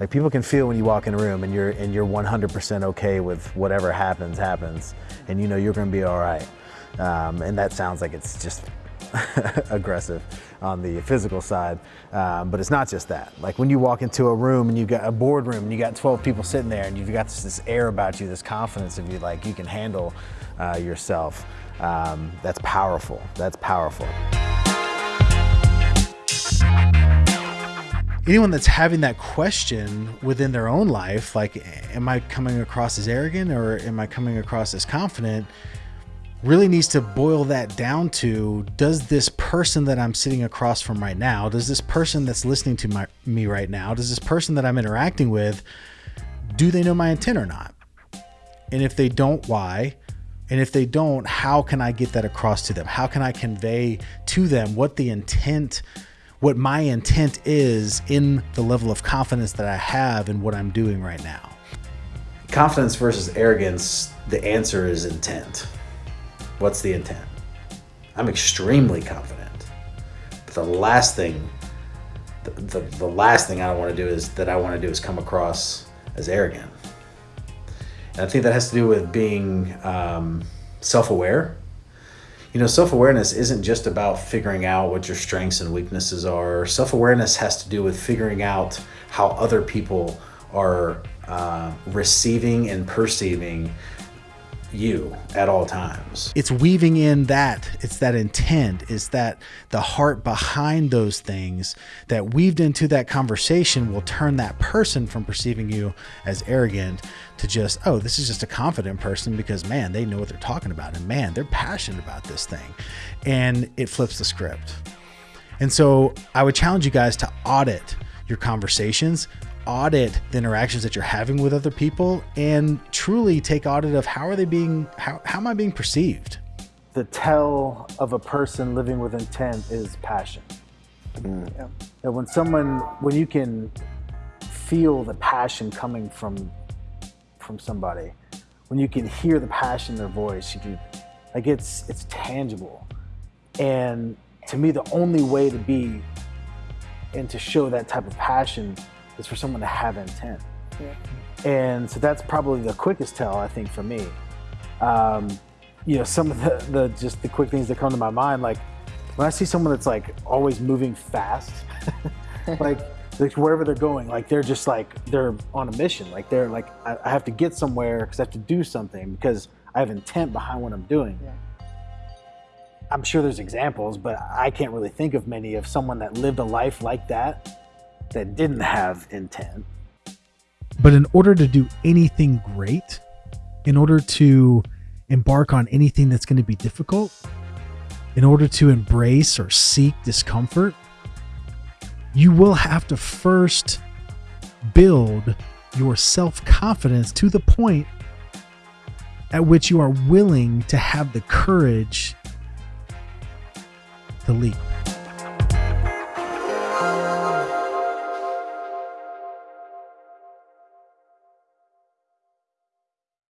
Like people can feel when you walk in a room and you're and you're 100% okay with whatever happens happens, and you know you're going to be all right. Um, and that sounds like it's just aggressive on the physical side, um, but it's not just that. Like when you walk into a room and you've got a boardroom and you got 12 people sitting there and you've got this, this air about you, this confidence of you, like you can handle uh, yourself. Um, that's powerful. That's powerful. Anyone that's having that question within their own life, like, am I coming across as arrogant or am I coming across as confident? Really needs to boil that down to does this person that I'm sitting across from right now, does this person that's listening to my, me right now, does this person that I'm interacting with, do they know my intent or not? And if they don't, why? And if they don't, how can I get that across to them? How can I convey to them what the intent what my intent is in the level of confidence that I have in what I'm doing right now. Confidence versus arrogance, the answer is intent. What's the intent? I'm extremely confident. But the last thing, the, the, the last thing I don't want to do is that I want to do is come across as arrogant. And I think that has to do with being um, self-aware you know, self awareness isn't just about figuring out what your strengths and weaknesses are. Self awareness has to do with figuring out how other people are uh, receiving and perceiving you at all times. It's weaving in that, it's that intent, it's that the heart behind those things that weaved into that conversation will turn that person from perceiving you as arrogant to just, oh, this is just a confident person because man, they know what they're talking about and man, they're passionate about this thing. And it flips the script. And so I would challenge you guys to audit your conversations audit the interactions that you're having with other people and truly take audit of how are they being how, how am i being perceived the tell of a person living with intent is passion mm. yeah. and when someone when you can feel the passion coming from from somebody when you can hear the passion in their voice you can like it's it's tangible and to me the only way to be and to show that type of passion is for someone to have intent. Yeah. And so that's probably the quickest tell, I think, for me. Um, you know, some of the, the just the quick things that come to my mind, like when I see someone that's like always moving fast, like like wherever they're going, like they're just like they're on a mission. Like they're like I, I have to get somewhere because I have to do something because I have intent behind what I'm doing. Yeah. I'm sure there's examples, but I can't really think of many of someone that lived a life like that that didn't have intent. But in order to do anything great, in order to embark on anything that's going to be difficult, in order to embrace or seek discomfort, you will have to first build your self confidence to the point at which you are willing to have the courage to leap.